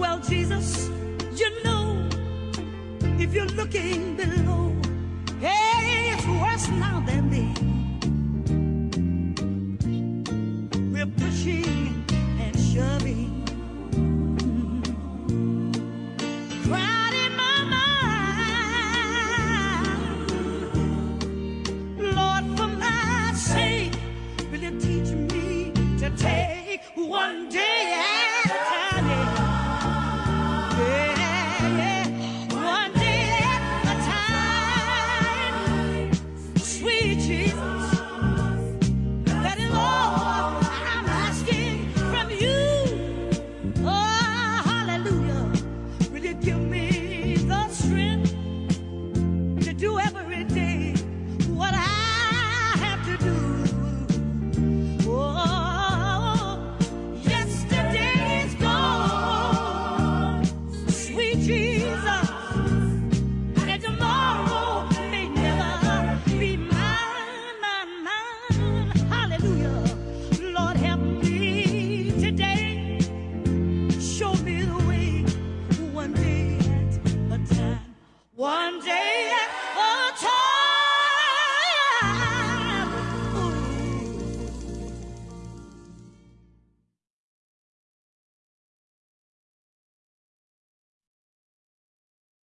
Well, Jesus, you know, if you're looking below, hey, it's worse now than. One day.